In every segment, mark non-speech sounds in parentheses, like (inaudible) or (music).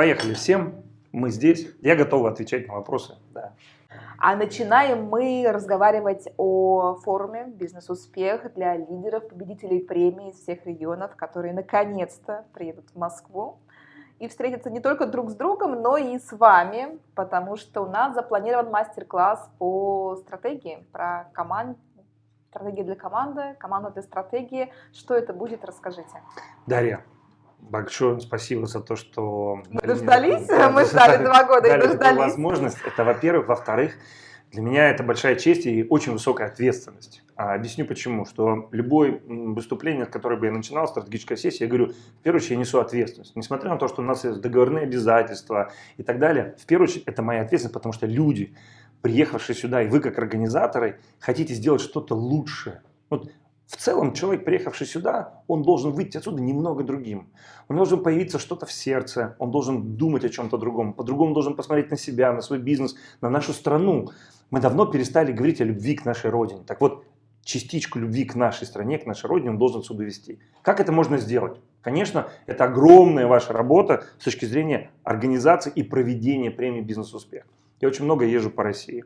Поехали всем, мы здесь, я готов отвечать на вопросы. Да. А начинаем мы разговаривать о форуме «Бизнес-успех» для лидеров, победителей премии из всех регионов, которые наконец-то приедут в Москву и встретятся не только друг с другом, но и с вами, потому что у нас запланирован мастер-класс по стратегии, про команд, стратегия для команды, команда для стратегии. Что это будет, расскажите. Дарья, большое спасибо за то, что... Мы дождались, мы ждали два года и дождались. возможность. Это, во-первых. Во-вторых, для меня это большая честь и очень высокая ответственность. А объясню почему. Что любое выступление, которое бы я начинал, стратегическая сессия, я говорю, в первую очередь я несу ответственность. Несмотря на то, что у нас есть договорные обязательства и так далее, в первую очередь это моя ответственность, потому что люди, приехавшие сюда, и вы как организаторы, хотите сделать что-то лучше. Вот в целом человек, приехавший сюда, он должен выйти отсюда немного другим. Он должен появиться что-то в сердце, он должен думать о чем-то другом, по-другому должен посмотреть на себя, на свой бизнес, на нашу страну. Мы давно перестали говорить о любви к нашей родине. Так вот, частичку любви к нашей стране, к нашей родине он должен сюда вести. Как это можно сделать? Конечно, это огромная ваша работа с точки зрения организации и проведения премии «Бизнес-успех». Я очень много езжу по России.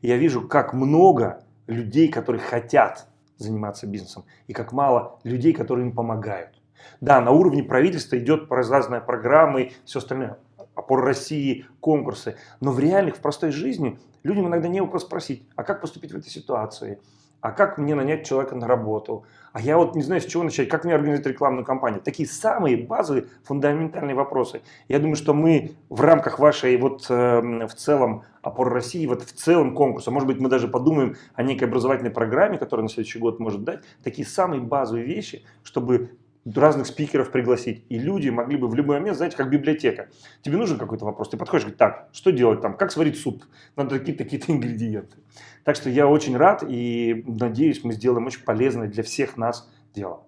Я вижу, как много людей, которые хотят заниматься бизнесом, и как мало людей, которые им помогают. Да, на уровне правительства идет разные программы, все остальное, опор России, конкурсы, но в реальных, в простой жизни людям иногда не кого спросить, а как поступить в этой ситуации, а как мне нанять человека на работу, а я вот не знаю, с чего начать, как мне организовать рекламную кампанию. Такие самые базовые, фундаментальные вопросы. Я думаю, что мы в рамках вашей вот э, в целом опор России, вот в целом конкурса, может быть, мы даже подумаем о некой образовательной программе, которая на следующий год может дать, такие самые базовые вещи, чтобы разных спикеров пригласить. И люди могли бы в любой момент, знаете, как библиотека. Тебе нужен какой-то вопрос, ты подходишь, говоришь, так, что делать там, как сварить суп, надо какие-то какие (laughs) ингредиенты. Так что я очень рад и надеюсь, мы сделаем очень полезное для всех нас дело.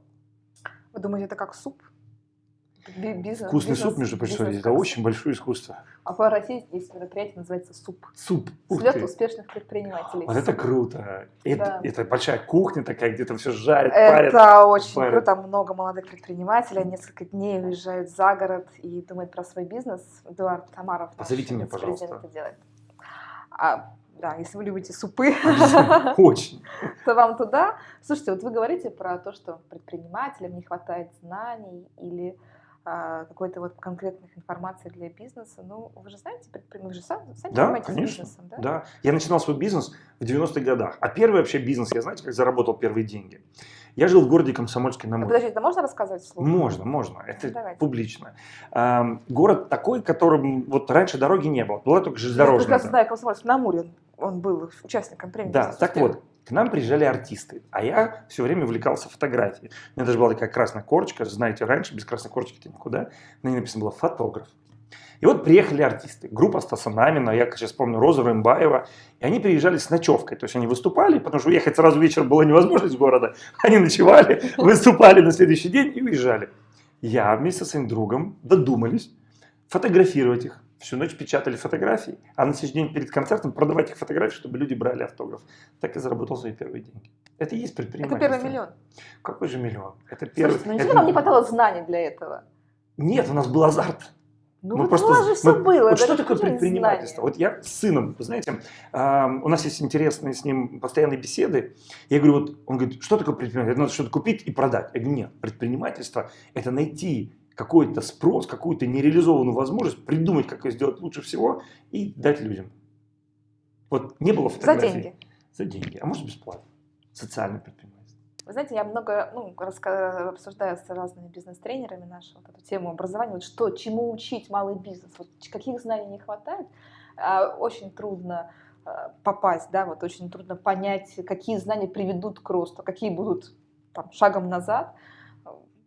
Вы думаете, это как суп? Бизнес, Вкусный бизнес, суп, между прочим, это очень большое искусство. А по России есть мероприятие, называется СУП. СУП. Слет успешных предпринимателей. Вот это круто. Это, да. это большая кухня такая, где там все жарят, это парят. Это очень парят. круто. Много молодых предпринимателей несколько дней уезжают за город и думают про свой бизнес. Эдуард Тамаров, Позовите меня, пожалуйста. это делает. А, да, если вы любите супы, (laughs) очень, (laughs) то вам туда. Слушайте, вот вы говорите про то, что предпринимателям не хватает знаний или какой-то вот конкретных информации для бизнеса. Ну, вы же знаете, вы же сами, да, занимаетесь конечно, бизнесом, да? Да, я начинал свой бизнес в 90-х годах. А первый вообще бизнес, я знаете, как заработал первые деньги? Я жил в городе Комсомольске на Амуре. Подождите, это можно рассказать вслух? Можно, можно. Это Давайте. публично. А, город такой, которым вот раньше дороги не было. Была только железнодорожная. Я прекрасно знаю Комсомольск на Амуре. Он был участником премии. Да, так вот, к нам приезжали артисты, а я все время увлекался фотографией. У меня даже была такая красная корочка, знаете, раньше без красной корочки-то никуда. На ней написано было «фотограф». И вот приехали артисты, группа Стаса Намина, я сейчас помню Роза Рымбаева, и они приезжали с ночевкой, то есть они выступали, потому что уехать сразу вечером было невозможно из города, они ночевали, (laughs) выступали на следующий день и уезжали. Я вместе со своим другом додумались фотографировать их, всю ночь печатали фотографии, а на следующий день перед концертом продавать их фотографии, чтобы люди брали автограф. Так и заработал свои первые деньги. Это и есть предпринимательство. Это первый миллион. Какой же миллион? Это первый. Слушайте, ну это... вам не хватало знаний для этого? Нет, у нас был азарт. Ну мы вот просто, у вас же все мы, было. Вот что такое предпринимательство? Знания. Вот я с сыном, вы знаете, э, у нас есть интересные с ним постоянные беседы. Я говорю, вот он говорит, что такое предпринимательство? Надо что-то купить и продать. Я говорю, нет, предпринимательство – это найти какой-то спрос, какую-то нереализованную возможность, придумать, как ее сделать лучше всего и дать людям. Вот не было фотографий. За деньги. За деньги, а может бесплатно. Социальное предпринимательство. Вы знаете, я много ну, обсуждаю с разными бизнес-тренерами нашу вот эту тему образования, вот что, чему учить малый бизнес, вот каких знаний не хватает. А, очень трудно а, попасть, да, вот очень трудно понять, какие знания приведут к росту, какие будут там, шагом назад.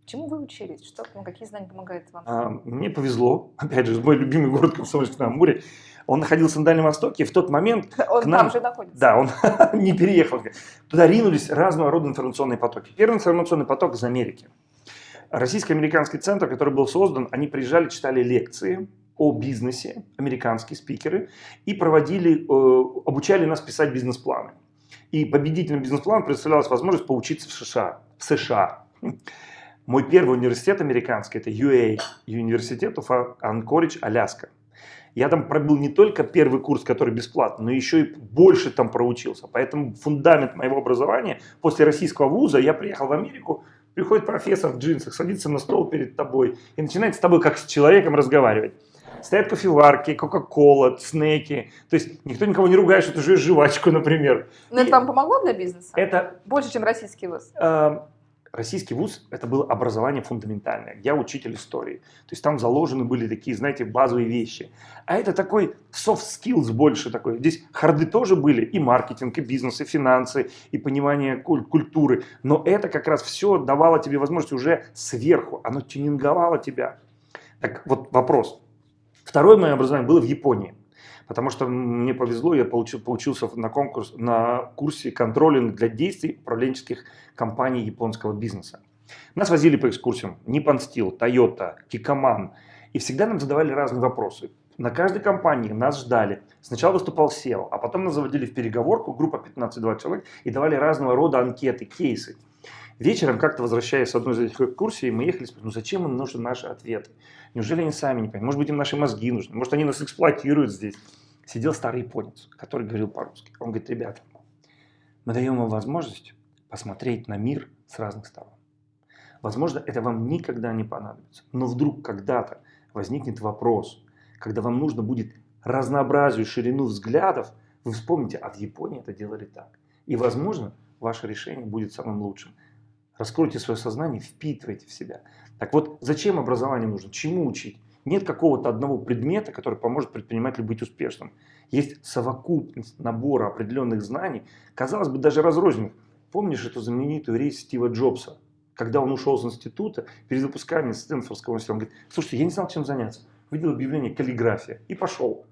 Чему вы учились? Что, ну, какие знания помогают вам? А, мне повезло. (laughs) Опять же, мой любимый город Комсомольск на Амуре. Он находился на Дальнем Востоке, и в тот момент... (laughs) Он нам, там же находится. Да, он (laughs) не переехал. Туда ринулись разного рода информационные потоки. Первый информационный поток из Америки. Российско-американский центр, который был создан, они приезжали, читали лекции о бизнесе, американские спикеры, и проводили, э, обучали нас писать бизнес-планы. И победителем бизнес-плана представлялась возможность поучиться в США. В США. Мой первый университет американский, это UA, University of Anchorage, Аляска. Я там пробил не только первый курс, который бесплатный, но еще и больше там проучился. Поэтому фундамент моего образования, после российского вуза я приехал в Америку, приходит профессор в джинсах, садится на стол перед тобой и начинает с тобой как с человеком разговаривать. Стоят кофеварки, кока-кола, снеки. То есть никто никого не ругает, что ты жуешь жвачку, например. Но это вам помогло для бизнеса? Это... Больше, чем российский вуз? Э, российский вуз – это было образование фундаментальное. Я учитель истории. То есть там заложены были такие, знаете, базовые вещи. А это такой soft skills больше такой. Здесь харды тоже были, и маркетинг, и бизнес, и финансы, и понимание культуры. Но это как раз все давало тебе возможность уже сверху. Оно тюнинговало тебя. Так вот вопрос. Второе мое образование было в Японии. Потому что мне повезло, я получил, получился на, конкурс, на курсе контролинг для действий управленческих компаний японского бизнеса. Нас возили по экскурсиям Nippon Steel, Toyota, Kikoman. И всегда нам задавали разные вопросы. На каждой компании нас ждали. Сначала выступал SEO, а потом нас заводили в переговорку, группа 15-20 человек, и давали разного рода анкеты, кейсы. Вечером, как-то возвращаясь с одной из этих экскурсий, мы ехали, ну зачем им нужны наши ответы? Неужели они сами не понимают? Может быть, им наши мозги нужны? Может, они нас эксплуатируют здесь? Сидел старый японец, который говорил по-русски. Он говорит, ребята, мы даем вам возможность посмотреть на мир с разных сторон. Возможно, это вам никогда не понадобится. Но вдруг когда-то возникнет вопрос, когда вам нужно будет разнообразию, ширину взглядов, вы вспомните, а в Японии это делали так. И, возможно, ваше решение будет самым лучшим. Раскройте свое сознание, впитывайте в себя. Так вот, зачем образование нужно? Чему учить? Нет какого-то одного предмета, который поможет предпринимателю быть успешным. Есть совокупность набора определенных знаний, казалось бы, даже разрозненных. Помнишь эту знаменитую речь Стива Джобса? Когда он ушел из института, перед выпусками Стэнфордского университета, он говорит, слушайте, я не знал, чем заняться. Видел объявление «каллиграфия» и пошел.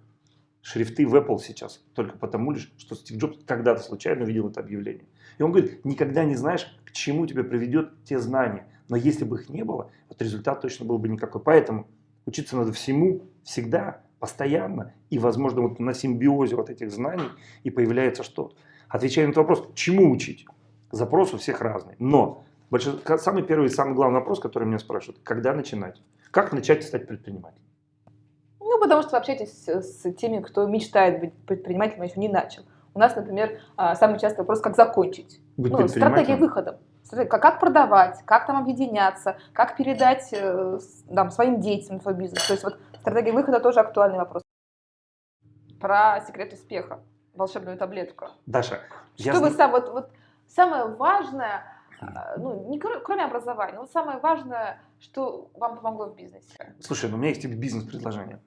Шрифты в Apple сейчас только потому лишь, что Стив Джобс когда-то случайно увидел это объявление. И он говорит, никогда не знаешь, к чему тебя приведет те знания. Но если бы их не было, вот результат точно был бы никакой. Поэтому учиться надо всему, всегда, постоянно. И, возможно, вот на симбиозе вот этих знаний и появляется что-то. Отвечая на этот вопрос, чему учить? Запрос у всех разный. Но большой, самый первый и самый главный вопрос, который меня спрашивают, когда начинать? Как начать стать предпринимателем? Ну, потому что вы общаетесь с теми, кто мечтает быть предпринимателем, а еще не начал. У нас, например, а, самый частый вопрос, как закончить. Быть ну, стратегия выхода. Как продавать, как там объединяться, как передать э, там, своим детям свой бизнес. То есть вот стратегия выхода тоже актуальный вопрос. Про секрет успеха, волшебную таблетку. Даша, что я... вы сам, вот, вот самое важное, а, ну, не кроме образования, но самое важное, что вам помогло в бизнесе? Слушай, ну, у меня есть тебе бизнес-предложение.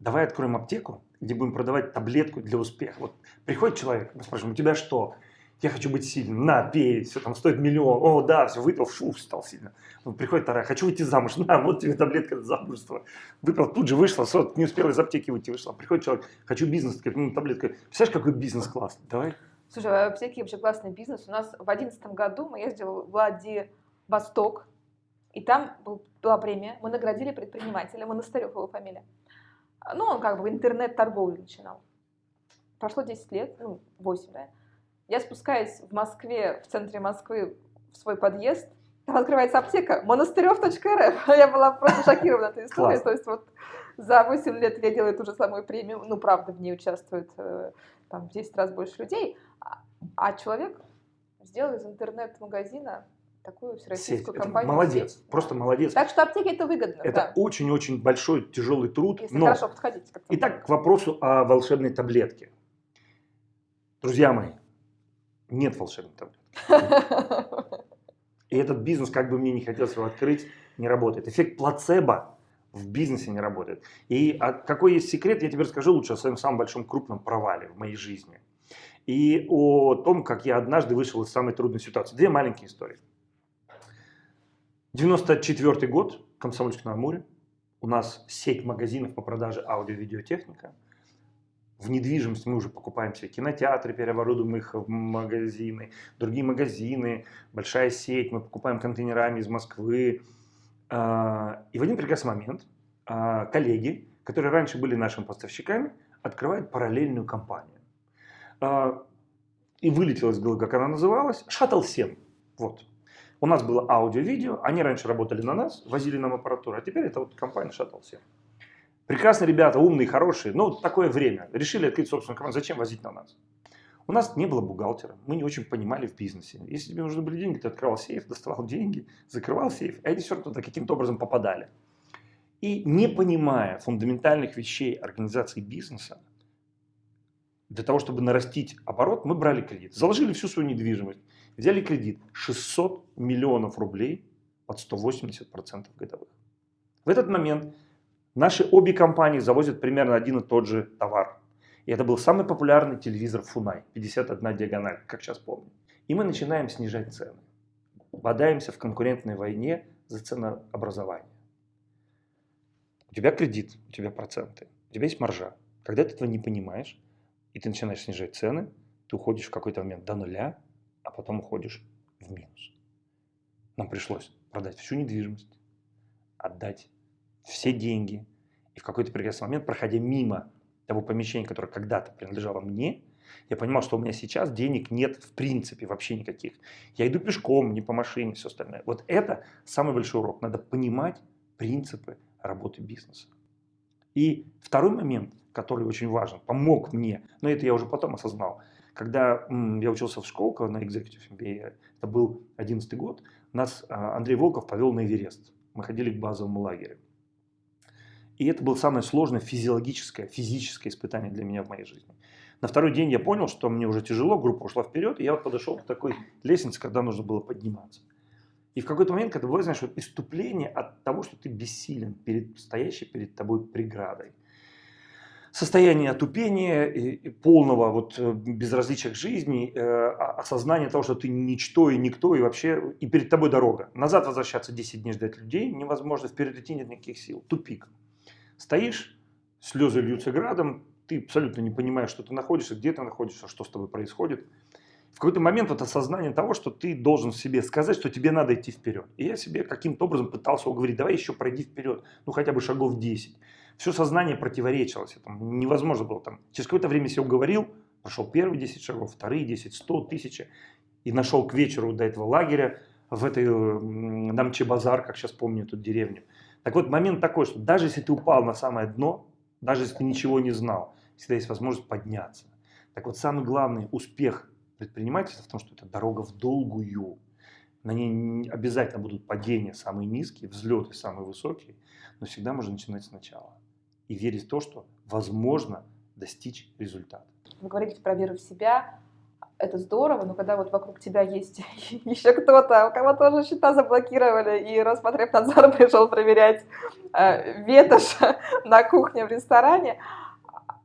Давай откроем аптеку, где будем продавать таблетку для успеха. Вот приходит человек, мы спрашиваем, у тебя что? Я хочу быть сильным, на, пей, все там стоит миллион, о, да, все, выпил, шу, стал сильным. Приходит вторая, хочу выйти замуж, (laughs) на, вот тебе таблетка для замужества. Выпил, тут же вышла, не успела из аптеки выйти, вышла. Приходит человек, хочу бизнес, ну, таблетка. Представляешь, какой бизнес классный, давай. Слушай, в аптеке вообще классный бизнес. У нас в 2011 году мы ездили в Владивосток, и там была премия, мы наградили предпринимателя, Монастырев его фамилия. Ну, он как бы интернет-торговлю начинал. Прошло 10 лет, ну, 8, да. Я спускаюсь в Москве, в центре Москвы, в свой подъезд, там открывается аптека монастырев.рф. (laughs) Я была просто шокирована этой историей. То есть вот за 8 лет я делаю ту же самую премию. Ну, правда, в ней участвует э, там, в 10 раз больше людей. А, а человек сделал из интернет-магазина такую всероссийскую Сеть. компанию. Это молодец, сеть. просто молодец. Так что аптеки это выгодно. Это очень-очень да. большой тяжелый труд. Если но... хорошо подходить. Итак, к вопросу о волшебной таблетке. Друзья мои, нет волшебной таблетки. (laughs) И этот бизнес, как бы мне не хотелось его открыть, не работает. Эффект плацебо в бизнесе не работает. И а какой есть секрет, я тебе расскажу лучше о своем самом большом крупном провале в моей жизни. И о том, как я однажды вышел из самой трудной ситуации. Две маленькие истории. 94 год, Комсомольск на Амуре. У нас сеть магазинов по продаже аудио-видеотехника. В недвижимости мы уже покупаем все кинотеатры, переоборудуем их в магазины, другие магазины, большая сеть, мы покупаем контейнерами из Москвы. А, и в один прекрасный момент а, коллеги, которые раньше были нашими поставщиками, открывают параллельную компанию. А, и вылетело из головы, как она называлась, Shuttle 7. Вот. У нас было аудио-видео, они раньше работали на нас, возили нам аппаратуру, а теперь это вот компания Shuttle все. Прекрасные ребята, умные, хорошие, но такое время. Решили открыть собственную команду, зачем возить на нас? У нас не было бухгалтера, мы не очень понимали в бизнесе. Если тебе нужны были деньги, ты открывал сейф, доставал деньги, закрывал сейф, а эти все равно туда каким-то образом попадали. И не понимая фундаментальных вещей организации бизнеса, для того, чтобы нарастить оборот, мы брали кредит. Заложили всю свою недвижимость. Взяли кредит 600 миллионов рублей под 180% годовых. В этот момент наши обе компании завозят примерно один и тот же товар. И это был самый популярный телевизор Фунай, 51 диагональ, как сейчас помню. И мы начинаем снижать цены. Бодаемся в конкурентной войне за ценообразование. У тебя кредит, у тебя проценты, у тебя есть маржа. Когда ты этого не понимаешь, и ты начинаешь снижать цены, ты уходишь в какой-то момент до нуля, а потом уходишь в минус. Нам пришлось продать всю недвижимость, отдать все деньги, и в какой-то прекрасный момент, проходя мимо того помещения, которое когда-то принадлежало мне, я понимал, что у меня сейчас денег нет в принципе вообще никаких. Я иду пешком, не по машине, все остальное. Вот это самый большой урок. Надо понимать принципы работы бизнеса. И второй момент, который очень важен, помог мне, но это я уже потом осознал. Когда я учился в школе на Executive MBA, это был 11 год, нас а, Андрей Волков повел на Эверест. Мы ходили к базовому лагерю. И это было самое сложное физиологическое, физическое испытание для меня в моей жизни. На второй день я понял, что мне уже тяжело, группа ушла вперед, и я вот подошел к такой лестнице, когда нужно было подниматься. И в какой-то момент, когда бывает, знаешь, вот иступление от того, что ты бессилен перед стоящей перед тобой преградой. Состояние отупения, и полного вот э, безразличия к жизни, э, осознание того, что ты ничто и никто, и вообще, и перед тобой дорога. Назад возвращаться 10 дней ждать людей невозможно, вперед идти нет никаких сил. Тупик. Стоишь, слезы льются градом, ты абсолютно не понимаешь, что ты находишься, где ты находишься, что с тобой происходит в какой-то момент вот осознание того, что ты должен себе сказать, что тебе надо идти вперед. И я себе каким-то образом пытался уговорить, давай еще пройди вперед, ну хотя бы шагов 10. Все сознание противоречилось этому, невозможно было там. Через какое-то время себя уговорил, прошел первые 10 шагов, вторые 10, 100, 1000. И нашел к вечеру до этого лагеря в этой Намче-базар, как сейчас помню эту деревню. Так вот, момент такой, что даже если ты упал на самое дно, даже если ты ничего не знал, всегда есть возможность подняться. Так вот, самый главный успех предпринимательства в том, что это дорога в долгую. На ней обязательно будут падения самые низкие, взлеты самые высокие, но всегда можно начинать сначала. И верить в то, что возможно достичь результата. Вы говорите про веру в себя, это здорово, но когда вот вокруг тебя есть (laughs) еще кто-то, у кого тоже счета заблокировали, и Роспотребнадзор (laughs) пришел проверять э, ветошь (laughs) на кухне в ресторане,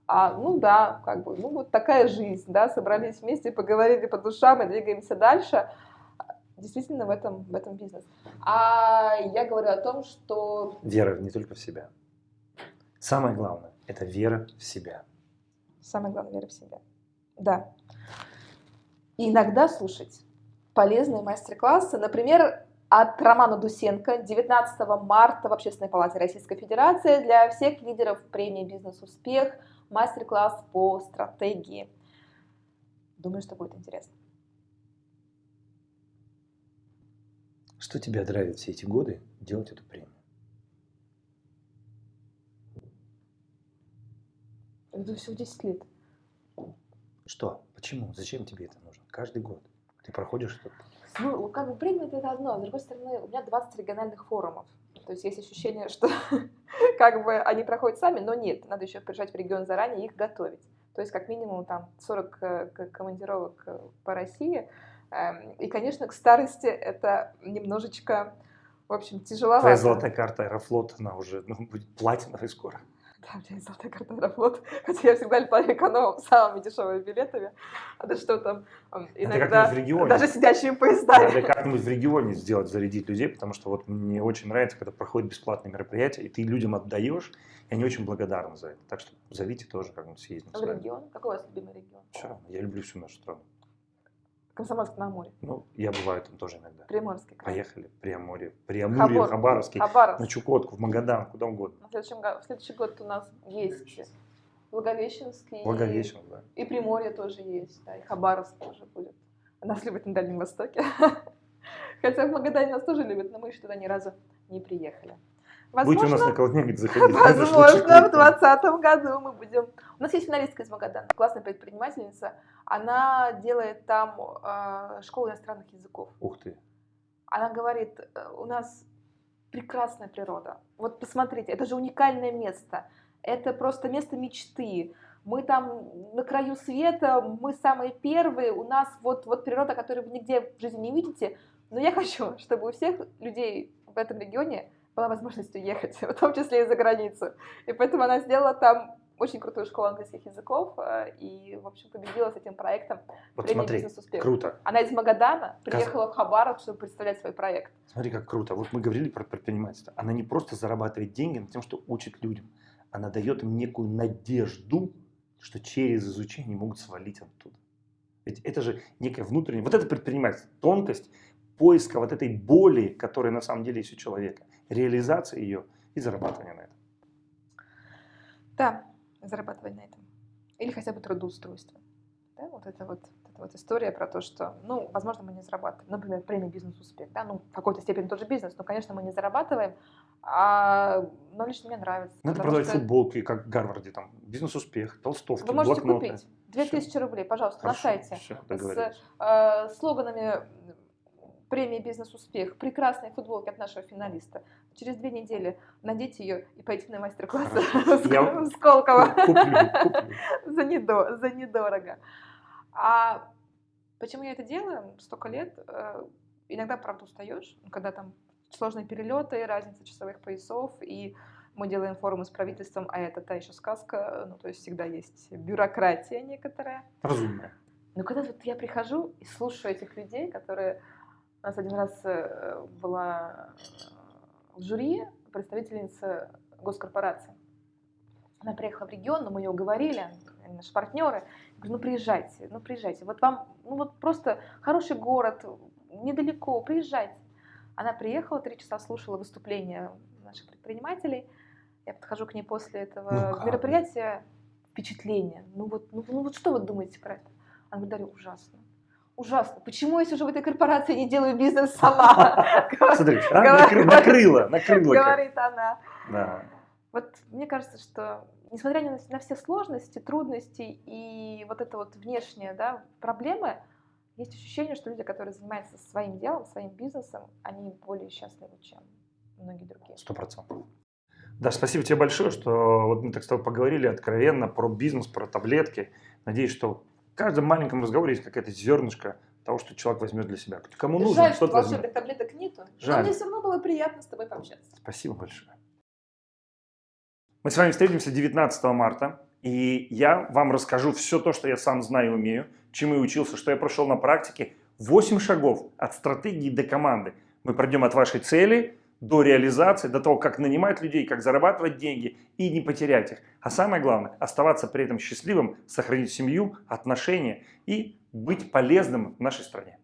а, ну да, как бы, ну вот такая жизнь, да, собрались вместе, поговорили по душам и двигаемся дальше. Действительно в этом, в этом бизнес. А я говорю о том, что... Вера не только в себя. Самое главное – это вера в себя. Самое главное – вера в себя. Да. И иногда слушать полезные мастер-классы. Например, от Романа Дусенко 19 марта в Общественной палате Российской Федерации для всех лидеров премии «Бизнес-успех» мастер-класс по стратегии. Думаю, что будет интересно. Что тебя драйвит все эти годы делать эту премию? Это всего 10 лет. Что? Почему? Зачем тебе это нужно? Каждый год ты проходишь этот Ну, как бы премия это одно, а с другой стороны, у меня 20 региональных форумов. То есть есть ощущение, (laughs) что как бы они проходят сами, но нет, надо еще приезжать в регион заранее и их готовить. То есть как минимум там 40 э, командировок э, по России. Эм, и, конечно, к старости это немножечко, в общем, тяжеловато. Твоя золотая карта Аэрофлот, она уже ну, будет платиновой скоро. Да, у меня есть золотая карта Аэрофлот, хотя я всегда летаю экономом, (laughs) самыми дешевыми билетами. А да что там, иногда в регионе. даже сидящие поезда. Надо как-нибудь в регионе сделать, зарядить людей, потому что вот мне очень нравится, когда проходят бесплатные мероприятия, и ты людям отдаешь, и они очень благодарны за это. Так что зовите тоже как-нибудь съездим. В регион? Какой у вас любимый регион? Все я люблю всю нашу страну. Комсомольск на Амуре. Ну, я бываю там тоже иногда. Приморский край. Поехали, Приамурье, Приамурье, Хабор. Хабаровский, Хабаровск. на Чукотку, в Магадан, куда угодно. В следующем, в следующий год у нас есть Благовещенский. Благовещен, да. И Приморье тоже есть, да, и Хабаровск тоже будет. Нас любят на Дальнем Востоке. (laughs) Хотя в Магадане нас тоже любят, но мы еще туда ни разу не приехали. Будете у нас на колоне заходить. Возможно, в 2020 году мы будем. У нас есть финалистка из Магадана, классная предпринимательница. Она делает там э, школу иностранных языков. Ух ты. Она говорит, «Э, у нас прекрасная природа. Вот посмотрите, это же уникальное место. Это просто место мечты. Мы там на краю света, мы самые первые, у нас вот, вот природа, которую вы нигде в жизни не видите. Но я хочу, (laughs) чтобы у всех людей в этом регионе была возможность уехать, (laughs) в том числе и за границу. И поэтому она сделала там очень крутую школу английских языков э, и, в общем, победила с этим проектом. Вот смотри, круто. Она из Магадана приехала Каз... в Хабаров, чтобы представлять свой проект. Смотри, как круто. Вот мы говорили про предпринимательство. Она не просто зарабатывает деньги на тем, что учит людям. Она дает им некую надежду, что через изучение могут свалить оттуда. Ведь это же некая внутренняя... Вот это предпринимательство, тонкость поиска вот этой боли, которая на самом деле есть у человека, реализация ее и зарабатывание на этом. Да, зарабатывать на этом. Или хотя бы трудоустройство. Да, вот это вот, эта вот история про то, что, ну, возможно, мы не зарабатываем. Например, премия бизнес-успех. Да? Ну, в какой-то степени тоже бизнес, но, конечно, мы не зарабатываем, а, но лично мне нравится. Надо продавать что... футболки, как в Гарварде, там, бизнес-успех, толстовки, Вы можете блокноты. купить 2000 рублей, пожалуйста, Хорошо, на сайте. Все, с э, слоганами премии «Бизнес-успех», прекрасные футболки от нашего финалиста. Через две недели надеть ее и пойти на мастер-класс (laughs) за, недо, за недорого. А почему я это делаю столько лет? Э, иногда, правда, устаешь, когда там сложные перелеты, разница часовых поясов, и мы делаем форумы с правительством, а это та еще сказка, ну, то есть всегда есть бюрократия некоторая. Разумная. Но когда вот я прихожу и слушаю этих людей, которые у нас один раз э, была в жюри представительница госкорпорации. Она приехала в регион, но мы ее уговорили, наши партнеры. Я говорю, ну приезжайте, ну приезжайте. Вот вам, ну вот просто хороший город, недалеко, приезжайте. Она приехала, три часа слушала выступления наших предпринимателей. Я подхожу к ней после этого ну, мероприятия. Впечатление. Ну вот, ну, ну вот что вы думаете про это? Она говорит, Дарья, ужасно ужасно. Почему я сижу в этой корпорации и не делаю бизнес сама? (laughs) Смотри, а? накрыла, накрыла. Говорит она. Вот мне кажется, что несмотря на, на все сложности, трудности и вот это вот внешние да, проблемы, есть ощущение, что люди, которые занимаются своим делом, своим бизнесом, они более счастливы, чем многие другие. Сто процентов. Да, спасибо тебе большое, что вот мы так с тобой поговорили откровенно про бизнес, про таблетки. Надеюсь, что каждом маленьком разговоре есть какая-то зернышко того, что человек возьмет для себя. Кому нужно, Жаль, что волшебных таблеток нету. Жаль. Но мне все равно было приятно с тобой пообщаться. Спасибо большое. Мы с вами встретимся 19 марта, и я вам расскажу все то, что я сам знаю и умею, чему я учился, что я прошел на практике. 8 шагов от стратегии до команды. Мы пройдем от вашей цели до реализации, до того, как нанимать людей, как зарабатывать деньги и не потерять их. А самое главное, оставаться при этом счастливым, сохранить семью, отношения и быть полезным в нашей стране.